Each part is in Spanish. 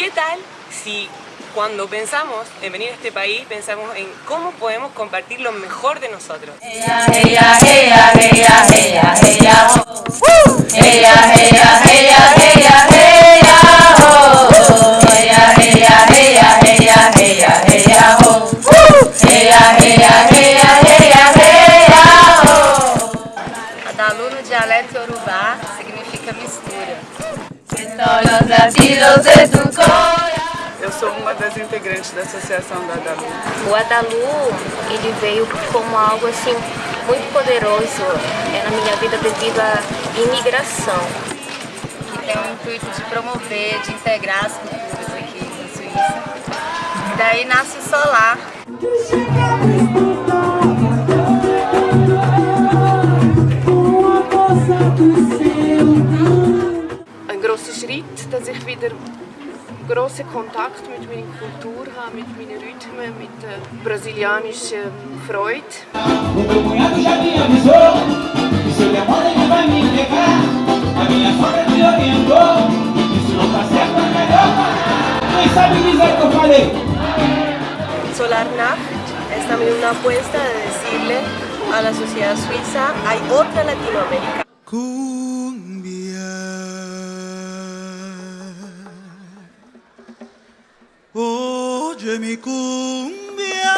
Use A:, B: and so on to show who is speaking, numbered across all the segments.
A: ¿Qué tal si cuando pensamos en venir a este país, pensamos en cómo podemos compartir lo mejor de nosotros? Ella, ella, ella, ella, ella, ella, oh. ella, ella, ella, ella, ella, oh. ella, ella, ella, ella, ella, ella, oh. ella, ella, ella, ella, ella, oh.
B: Adalu no dialeto urubá significa mistura.
C: Das integrantes da Associação da Adalu.
B: O Adalu, ele veio como algo assim muito poderoso é, na minha vida devido à imigração. Que tem o intuito de promover, de integrar as culturas aqui na Suíça. E daí nasce o Solar.
C: Ein großer Schritt, dass ich wieder grossen Kontakt mit meiner Kultur habe, mit meinen Rhythmen, mit der brasilianischen Freude. Solar Nacht es también una apuesta de decirle a la sociedad suiza hay otra Latinoamérica.
D: Oye mi cumbia.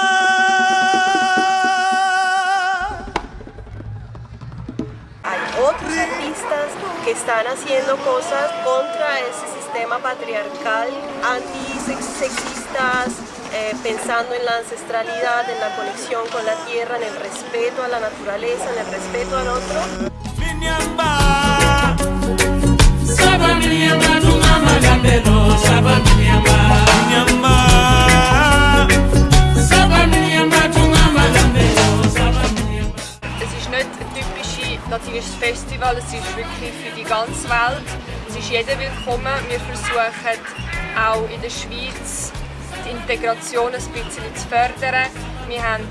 C: Hay otros artistas que están haciendo cosas contra ese sistema patriarcal, antisexistas, eh, pensando en la ancestralidad, en la conexión con la tierra, en el respeto a la naturaleza, en el respeto al otro. Latinisches Festival, es ist wirklich für die ganze Welt. Es ist jeder willkommen. Wir versuchen auch in der Schweiz die Integration ein bisschen zu fördern. Wir haben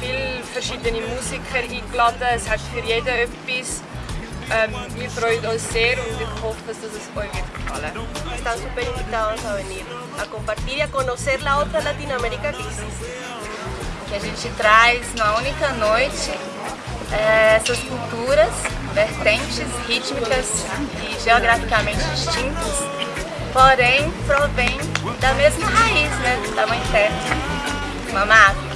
C: viele verschiedene Musiker eingeladen, es hat für jeden etwas. Ähm, wir freuen uns sehr und ich hoffe, dass es euch wird gefallen. Están super invitados a venir, a compartir y a conocer la otra Latinoamérica que existe.
B: Que a gente traz na única noite é, essas culturas, vertentes rítmicas e geograficamente distintas, porém provém da mesma raiz, né, da mãe terra, mamá.